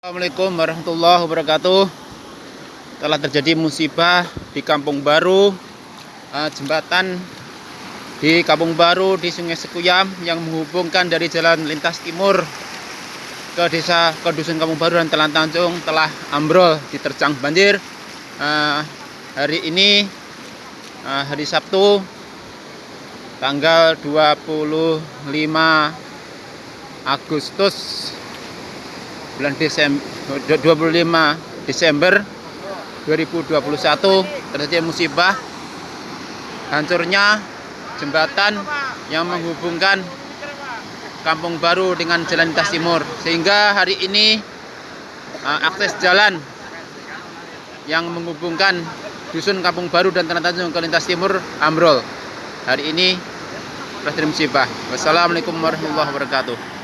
Assalamualaikum warahmatullahi wabarakatuh. Telah terjadi musibah di Kampung Baru eh, Jembatan di Kampung Baru di Sungai Sekuyam Yang menghubungkan dari jalan lintas timur Ke desa ke Dusun Kampung Baru dan Telan Tanjung Telah ambrol diterjang banjir. Eh, Hari ini eh, hari Sabtu Tanggal 25 Agustus bulan Desember 25 Desember 2021 terjadi musibah hancurnya jembatan yang menghubungkan Kampung Baru dengan Jalan Lintas Timur. Sehingga hari ini uh, akses jalan yang menghubungkan dusun Kampung Baru dan Tanah Tanjung ke Lintas Timur ambrol hari ini terjadi musibah. Wassalamualaikum warahmatullahi wabarakatuh